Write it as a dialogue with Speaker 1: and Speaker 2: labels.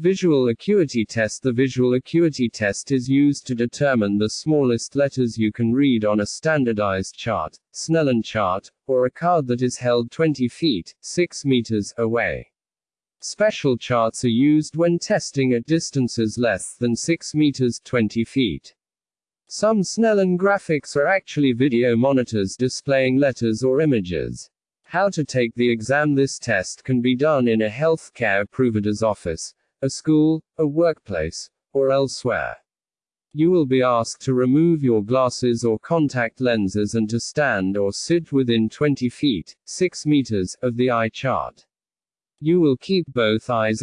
Speaker 1: Visual acuity test The visual acuity test is used to determine the smallest letters you can read on a standardized chart, Snellen chart, or a card that is held 20 feet, 6 meters, away. Special charts are used when testing at distances less than 6 meters 20 feet. Some Snellen graphics are actually video monitors displaying letters or images. How to take the exam This test can be done in a healthcare provider's office, a school, a workplace, or elsewhere. You will be asked to remove your glasses or contact lenses and to stand or sit within 20 feet, 6 meters, of the eye chart. You will keep both eyes